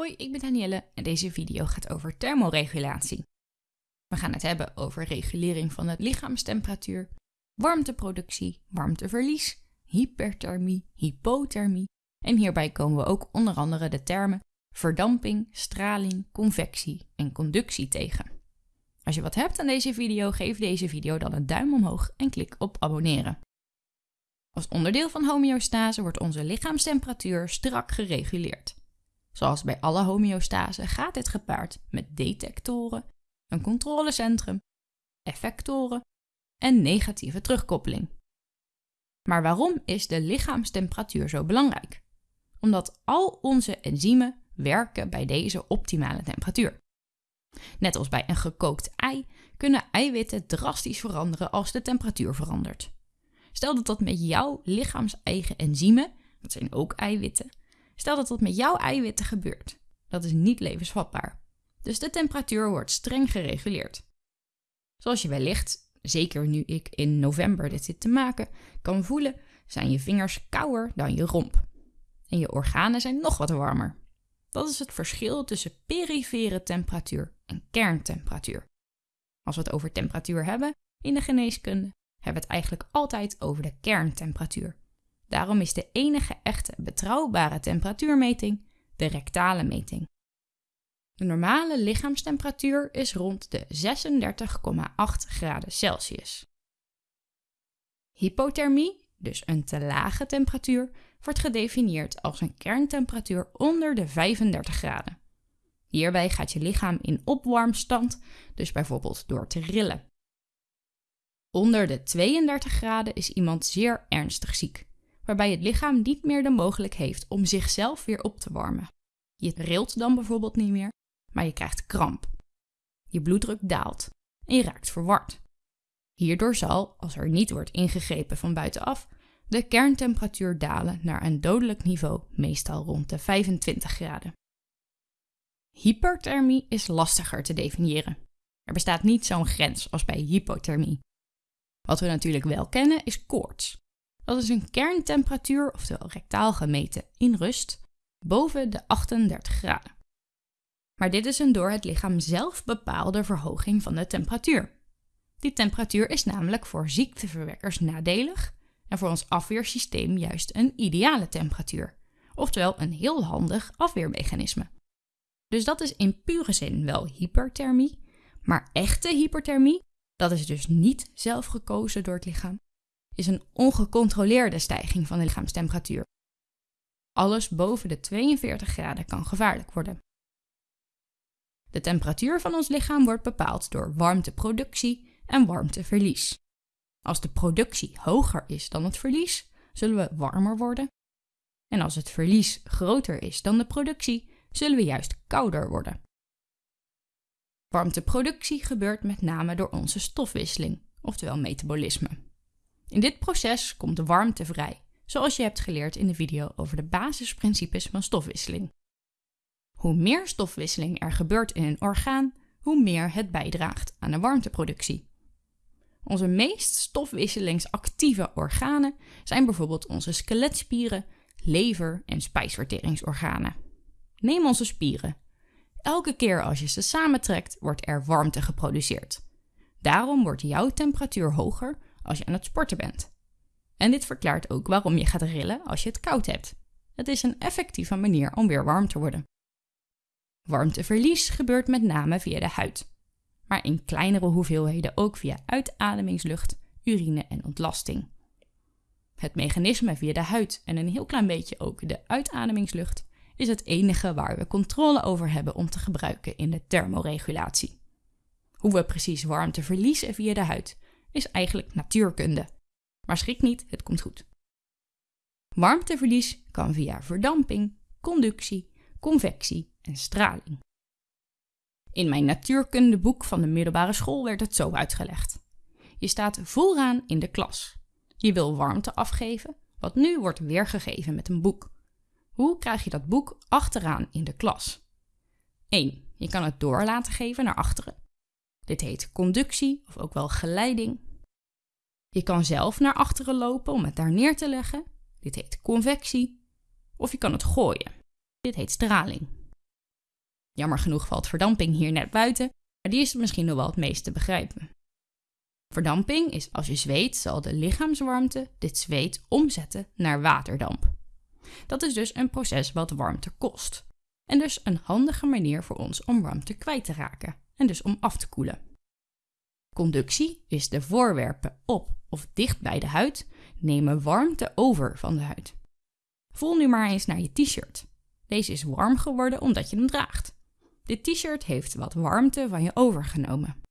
Hoi, ik ben Danielle en deze video gaat over thermoregulatie. We gaan het hebben over regulering van de lichaamstemperatuur, warmteproductie, warmteverlies, hyperthermie, hypothermie en hierbij komen we ook onder andere de termen verdamping, straling, convectie en conductie tegen. Als je wat hebt aan deze video, geef deze video dan een duim omhoog en klik op abonneren. Als onderdeel van homeostase wordt onze lichaamstemperatuur strak gereguleerd. Zoals bij alle homeostase gaat dit gepaard met detectoren, een controlecentrum, effectoren en negatieve terugkoppeling. Maar waarom is de lichaamstemperatuur zo belangrijk? Omdat al onze enzymen werken bij deze optimale temperatuur. Net als bij een gekookt ei kunnen eiwitten drastisch veranderen als de temperatuur verandert. Stel dat dat met jouw lichaams-eigen enzymen, dat zijn ook eiwitten, stel dat dat met jouw eiwitten gebeurt. Dat is niet levensvatbaar. Dus de temperatuur wordt streng gereguleerd. Zoals je wellicht, zeker nu ik in november dit zit te maken, kan voelen, zijn je vingers kouder dan je romp. En je organen zijn nog wat warmer. Dat is het verschil tussen perifere temperatuur en kerntemperatuur. Als we het over temperatuur hebben in de geneeskunde, hebben we het eigenlijk altijd over de kerntemperatuur. Daarom is de enige echte betrouwbare temperatuurmeting de rectale meting. De normale lichaamstemperatuur is rond de 36,8 graden Celsius. Hypothermie, dus een te lage temperatuur, wordt gedefinieerd als een kerntemperatuur onder de 35 graden. Hierbij gaat je lichaam in opwarmstand, dus bijvoorbeeld door te rillen. Onder de 32 graden is iemand zeer ernstig ziek, waarbij het lichaam niet meer de mogelijkheid heeft om zichzelf weer op te warmen. Je rilt dan bijvoorbeeld niet meer, maar je krijgt kramp. Je bloeddruk daalt en je raakt verward. Hierdoor zal, als er niet wordt ingegrepen van buitenaf, de kerntemperatuur dalen naar een dodelijk niveau, meestal rond de 25 graden. Hyperthermie is lastiger te definiëren. Er bestaat niet zo'n grens als bij hypothermie. Wat we natuurlijk wel kennen is koorts. Dat is een kerntemperatuur, oftewel rectaal gemeten in rust, boven de 38 graden. Maar dit is een door het lichaam zelf bepaalde verhoging van de temperatuur. Die temperatuur is namelijk voor ziekteverwekkers nadelig en voor ons afweersysteem juist een ideale temperatuur, oftewel een heel handig afweermechanisme. Dus dat is in pure zin wel hyperthermie, maar echte hyperthermie, dat is dus niet zelf gekozen door het lichaam, is een ongecontroleerde stijging van de lichaamstemperatuur. Alles boven de 42 graden kan gevaarlijk worden. De temperatuur van ons lichaam wordt bepaald door warmteproductie en warmteverlies. Als de productie hoger is dan het verlies, zullen we warmer worden. En als het verlies groter is dan de productie, zullen we juist kouder worden. Warmteproductie gebeurt met name door onze stofwisseling, oftewel metabolisme. In dit proces komt de warmte vrij, zoals je hebt geleerd in de video over de basisprincipes van stofwisseling. Hoe meer stofwisseling er gebeurt in een orgaan, hoe meer het bijdraagt aan de warmteproductie. Onze meest stofwisselingsactieve organen zijn bijvoorbeeld onze skeletspieren, lever en spijsverteringsorganen. Neem onze spieren. Elke keer als je ze samentrekt, wordt er warmte geproduceerd. Daarom wordt jouw temperatuur hoger als je aan het sporten bent. En dit verklaart ook waarom je gaat rillen als je het koud hebt. Het is een effectieve manier om weer warm te worden. Warmteverlies gebeurt met name via de huid, maar in kleinere hoeveelheden ook via uitademingslucht, urine en ontlasting. Het mechanisme via de huid en een heel klein beetje ook de uitademingslucht is het enige waar we controle over hebben om te gebruiken in de thermoregulatie. Hoe we precies warmte verliezen via de huid is eigenlijk natuurkunde. Maar schrik niet, het komt goed. Warmteverlies kan via verdamping, conductie, convectie en straling. In mijn natuurkundeboek van de middelbare school werd het zo uitgelegd. Je staat vooraan in de klas. Je wil warmte afgeven, wat nu wordt weergegeven met een boek. Hoe krijg je dat boek achteraan in de klas? 1. Je kan het door laten geven naar achteren. Dit heet conductie of ook wel geleiding. Je kan zelf naar achteren lopen om het daar neer te leggen. Dit heet convectie. Of je kan het gooien. Dit heet straling. Jammer genoeg valt verdamping hier net buiten, maar die is misschien nog wel het meest te begrijpen. Verdamping is als je zweet, zal de lichaamswarmte dit zweet omzetten naar waterdamp. Dat is dus een proces wat warmte kost. En dus een handige manier voor ons om warmte kwijt te raken en dus om af te koelen. Conductie is de voorwerpen op of dicht bij de huid nemen warmte over van de huid. Voel nu maar eens naar je t-shirt. Deze is warm geworden omdat je hem draagt. Dit t-shirt heeft wat warmte van je overgenomen.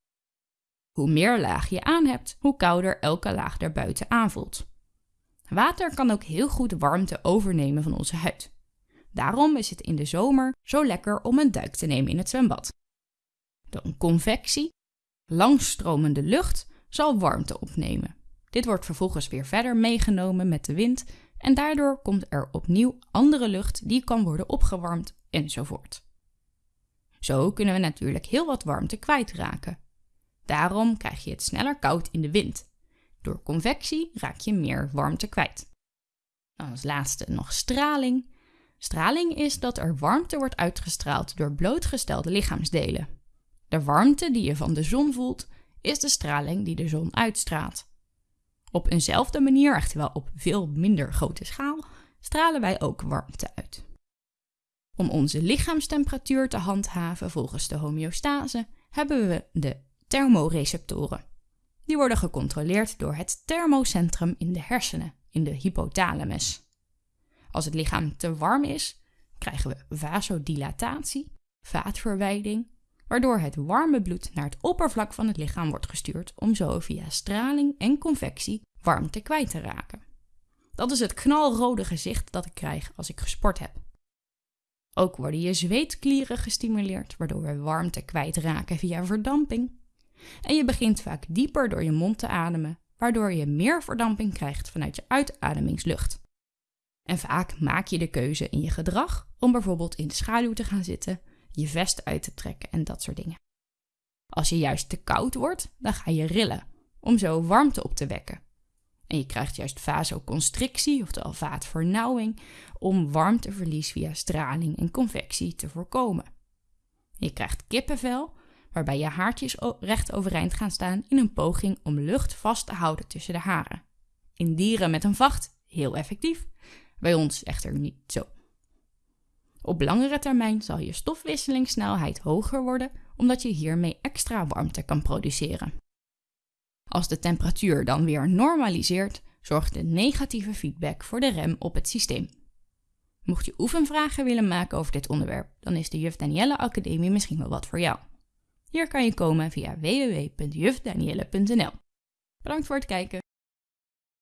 Hoe meer laag je aan hebt, hoe kouder elke laag daarbuiten aanvoelt. Water kan ook heel goed warmte overnemen van onze huid. Daarom is het in de zomer zo lekker om een duik te nemen in het zwembad. De convectie, langstromende lucht, zal warmte opnemen. Dit wordt vervolgens weer verder meegenomen met de wind en daardoor komt er opnieuw andere lucht die kan worden opgewarmd enzovoort. Zo kunnen we natuurlijk heel wat warmte kwijtraken. Daarom krijg je het sneller koud in de wind. Door convectie raak je meer warmte kwijt. Dan als laatste nog straling. Straling is dat er warmte wordt uitgestraald door blootgestelde lichaamsdelen. De warmte die je van de zon voelt, is de straling die de zon uitstraalt. Op eenzelfde manier, echter op veel minder grote schaal, stralen wij ook warmte uit. Om onze lichaamstemperatuur te handhaven volgens de homeostase hebben we de thermoreceptoren. Die worden gecontroleerd door het thermocentrum in de hersenen, in de hypothalamus. Als het lichaam te warm is, krijgen we vasodilatatie, vaatverwijding, waardoor het warme bloed naar het oppervlak van het lichaam wordt gestuurd om zo via straling en convectie warmte kwijt te raken. Dat is het knalrode gezicht dat ik krijg als ik gesport heb. Ook worden je zweetklieren gestimuleerd, waardoor we warmte kwijtraken via verdamping. En je begint vaak dieper door je mond te ademen, waardoor je meer verdamping krijgt vanuit je uitademingslucht. En vaak maak je de keuze in je gedrag om bijvoorbeeld in de schaduw te gaan zitten, je vest uit te trekken en dat soort dingen. Als je juist te koud wordt, dan ga je rillen, om zo warmte op te wekken. En je krijgt juist vasoconstrictie, oftewel vaatvernauwing, om warmteverlies via straling en convectie te voorkomen. Je krijgt kippenvel, waarbij je haartjes recht overeind gaan staan in een poging om lucht vast te houden tussen de haren. In dieren met een vacht heel effectief, bij ons echter niet zo. Op langere termijn zal je stofwisselingssnelheid hoger worden, omdat je hiermee extra warmte kan produceren. Als de temperatuur dan weer normaliseert, zorgt de negatieve feedback voor de rem op het systeem. Mocht je oefenvragen willen maken over dit onderwerp, dan is de Juf Danielle Academie misschien wel wat voor jou. Hier kan je komen via www.jufdanielle.nl. Bedankt voor het kijken.